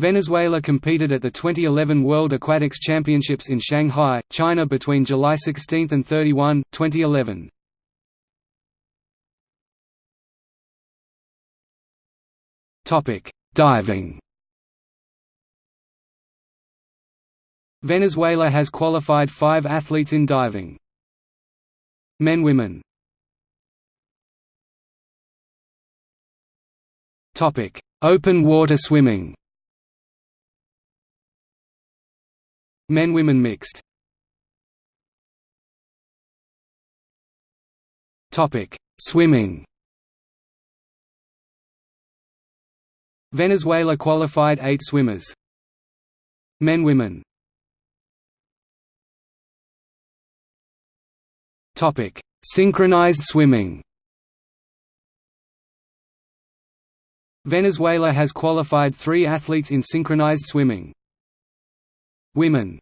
Venezuela competed at the 2011 World Aquatics Championships in Shanghai, China between July 16 and 31, 2011. Diving Venezuela has qualified five athletes in diving. Men Women Open water swimming Men Women mixed Topic: Swimming Venezuela qualified eight swimmers. Men Women Topic: Synchronized swimming. Venezuela has qualified three athletes in synchronized swimming. Women